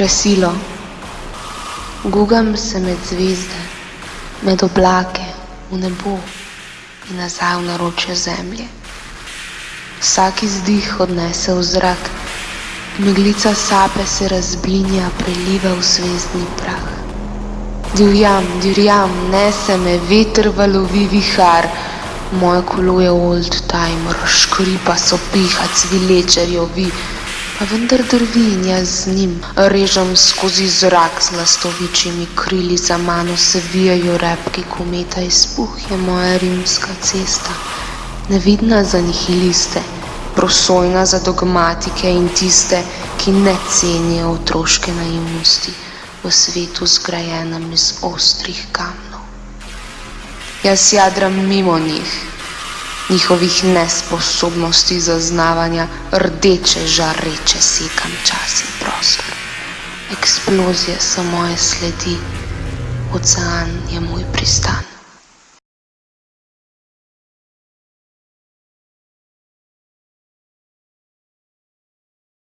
krasilo. Gugam se med zvezde, med oblake, v nebo in nazaj v naročje zemlje. Vsak izdih odnese v zrak, meglica sape se razblinja, preliva v zvezdni prah. Divjam, divjam, nese me veter, valovi vihar, moje kolo je old timer, škripa so piha, cvileče jovi, pa vendar drvi in jaz z njim. Režem skozi zrak z lastovičimi krili, za mano se vijajo repki kometa, izpuh je moja rimska cesta, nevidna za nihiliste, prosojna za dogmatike in tiste, ki ne cenijo otroške naivnosti v svetu zgrajenem iz ostrih kamnov. Jaz jadram mimo njih, njihovih nesposobnosti zaznavanja, rdeče žareče sekam čas in prostor. Eksplozije so moje sledi, ocean je moj pristan.